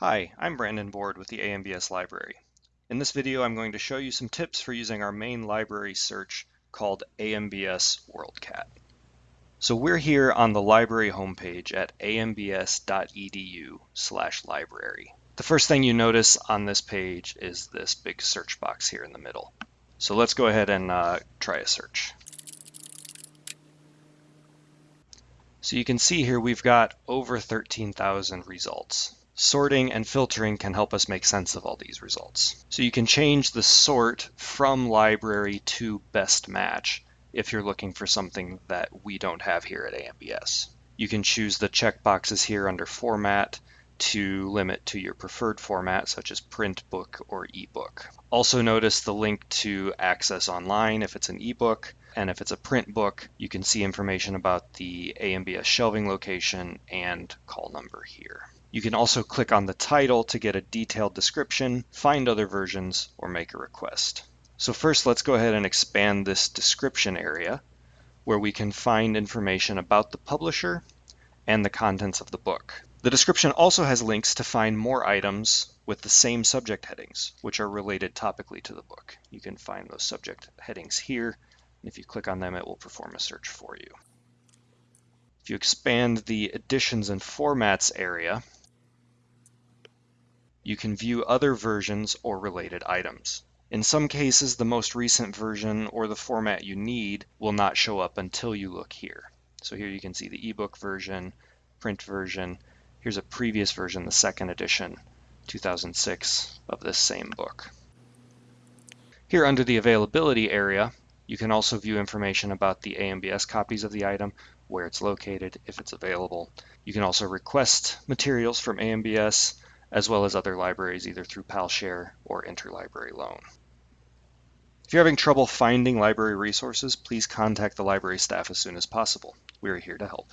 Hi, I'm Brandon Board with the AMBS Library. In this video, I'm going to show you some tips for using our main library search called AMBS WorldCat. So we're here on the library homepage at ambs.edu slash library. The first thing you notice on this page is this big search box here in the middle. So let's go ahead and uh, try a search. So you can see here we've got over 13,000 results. Sorting and filtering can help us make sense of all these results. So you can change the sort from library to best match if you're looking for something that we don't have here at AMBS. You can choose the checkboxes here under format to limit to your preferred format such as print book or ebook. Also notice the link to access online if it's an ebook and if it's a print book you can see information about the AMBS shelving location and call number here. You can also click on the title to get a detailed description, find other versions, or make a request. So first let's go ahead and expand this description area where we can find information about the publisher and the contents of the book. The description also has links to find more items with the same subject headings, which are related topically to the book. You can find those subject headings here, and if you click on them, it will perform a search for you. If you expand the editions and formats area, you can view other versions or related items. In some cases, the most recent version or the format you need will not show up until you look here. So here you can see the ebook version, print version. Here's a previous version, the second edition, 2006, of this same book. Here under the availability area, you can also view information about the AMBS copies of the item, where it's located, if it's available. You can also request materials from AMBS, as well as other libraries either through PalShare or interlibrary loan. If you're having trouble finding library resources, please contact the library staff as soon as possible. We are here to help.